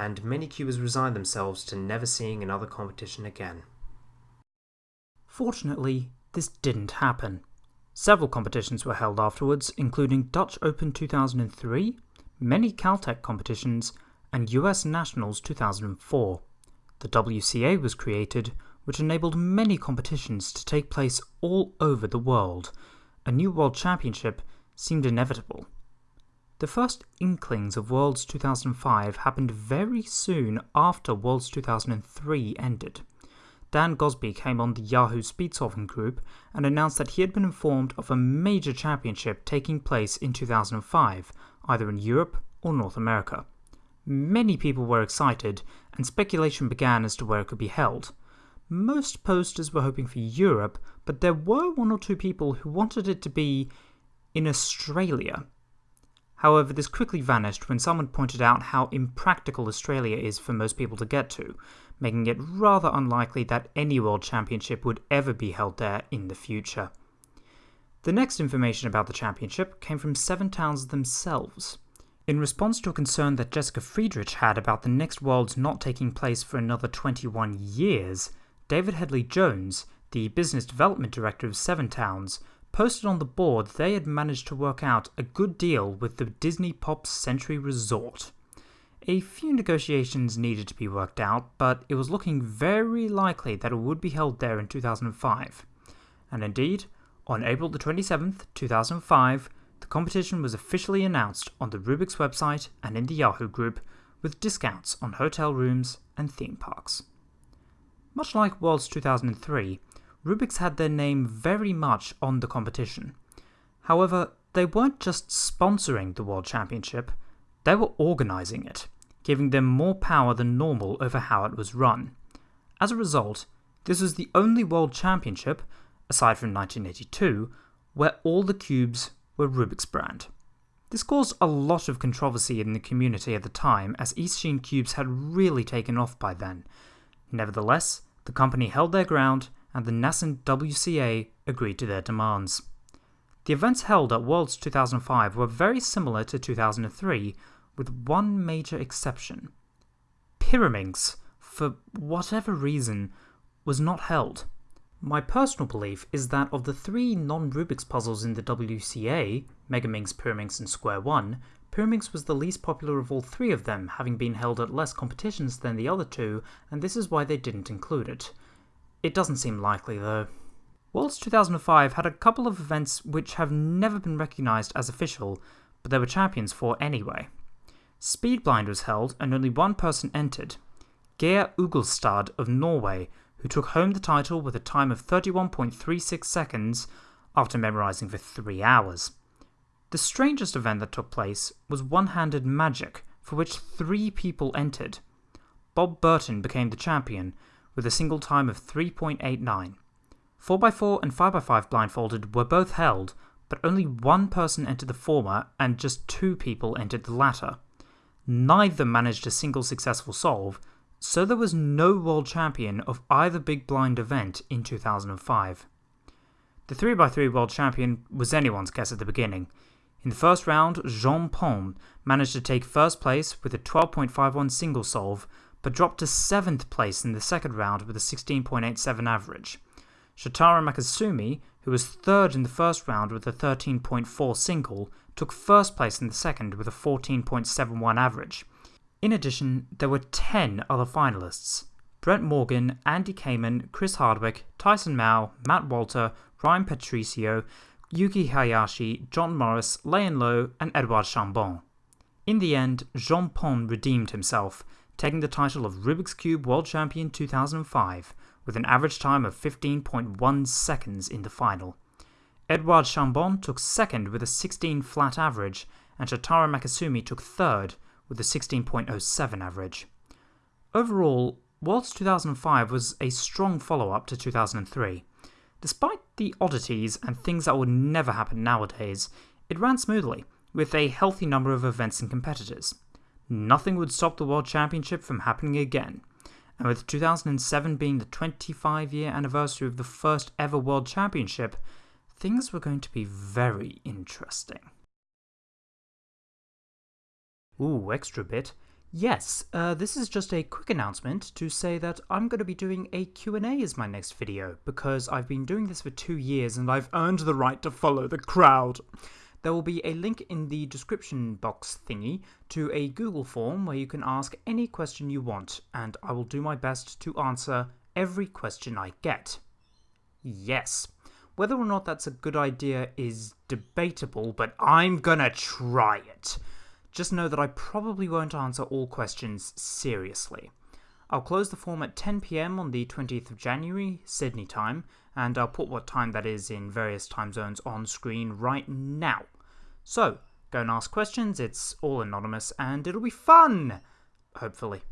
and many cubers resigned themselves to never seeing another competition again. Fortunately, this didn't happen. Several competitions were held afterwards, including Dutch Open 2003, many Caltech competitions, and US Nationals 2004. The WCA was created, which enabled many competitions to take place all over the world. A new World Championship seemed inevitable. The first inklings of Worlds 2005 happened very soon after Worlds 2003 ended. Dan Gosbee came on the Yahoo Speedsolving group and announced that he had been informed of a major championship taking place in 2005, either in Europe or North America. Many people were excited, and speculation began as to where it could be held. Most posters were hoping for Europe, but there were one or two people who wanted it to be in Australia. However, this quickly vanished when someone pointed out how impractical Australia is for most people to get to, making it rather unlikely that any World Championship would ever be held there in the future. The next information about the championship came from Seven Towns themselves. In response to a concern that Jessica Friedrich had about the next Worlds not taking place for another 21 years, David Headley Jones, the business development director of Seven Towns, posted on the board they had managed to work out a good deal with the Disney Pop Century Resort. A few negotiations needed to be worked out, but it was looking very likely that it would be held there in 2005. And indeed, on April the 27th, 2005, the competition was officially announced on the Rubik's website and in the Yahoo group, with discounts on hotel rooms and theme parks. Much like Worlds 2003, Rubik's had their name very much on the competition. However, they weren't just sponsoring the World Championship, they were organising it, giving them more power than normal over how it was run. As a result, this was the only World Championship, aside from 1982, where all the cubes were Rubik's brand. This caused a lot of controversy in the community at the time, as Eastsheen cubes had really taken off by then. Nevertheless, the company held their ground and the nascent WCA agreed to their demands. The events held at Worlds 2005 were very similar to 2003, with one major exception. Pyraminx, for whatever reason, was not held. My personal belief is that of the three non-Rubik's puzzles in the WCA, Megaminx, Pyraminx and Square 1, Pyraminx was the least popular of all three of them, having been held at less competitions than the other two, and this is why they didn't include it. It doesn't seem likely, though. Worlds 2005 had a couple of events which have never been recognised as official, but there were champions for anyway. Speedblind was held and only one person entered, Geir Ugelstad of Norway, who took home the title with a time of 31.36 seconds after memorising for three hours. The strangest event that took place was One Handed Magic, for which three people entered. Bob Burton became the champion, with a single time of 3.89. 4x4 and 5x5 blindfolded were both held, but only one person entered the former and just two people entered the latter. Neither managed a single successful solve, so there was no world champion of either big blind event in 2005. The 3x3 world champion was anyone's guess at the beginning. In the first round, Jean Pons managed to take first place with a 12.51 single solve, but dropped to 7th place in the second round with a 16.87 average. Shotaro Makisumi, who was third in the first round with a 13.4 single, took first place in the second with a 14.71 average. In addition, there were 10 other finalists Brent Morgan, Andy Kamen, Chris Hardwick, Tyson Mao, Matt Walter, Ryan Patricio, Yuki Hayashi, John Morris, Leyan Lo, and Edouard Chambon. In the end, Jean Pons redeemed himself, taking the title of Rubik's Cube World Champion 2005 with an average time of 15.1 seconds in the final. Edouard Chambon took second with a 16 flat average, and Shotaro Makisumi took third with a 16.07 average. Overall, Worlds 2005 was a strong follow up to 2003. Despite the oddities and things that would never happen nowadays, it ran smoothly, with a healthy number of events and competitors nothing would stop the World Championship from happening again. And with 2007 being the 25 year anniversary of the first ever World Championship, things were going to be very interesting. Ooh, extra bit. Yes, uh, this is just a quick announcement to say that I'm going to be doing a Q&A as my next video because I've been doing this for two years and I've earned the right to follow the crowd. There will be a link in the description box thingy to a Google form where you can ask any question you want and I will do my best to answer every question I get. Yes. Whether or not that's a good idea is debatable, but I'm gonna try it. Just know that I probably won't answer all questions seriously. I'll close the form at 10 pm on the 20th of January, Sydney time, and I'll put what time that is in various time zones on screen right now. So, go and ask questions, it's all anonymous, and it'll be fun! Hopefully.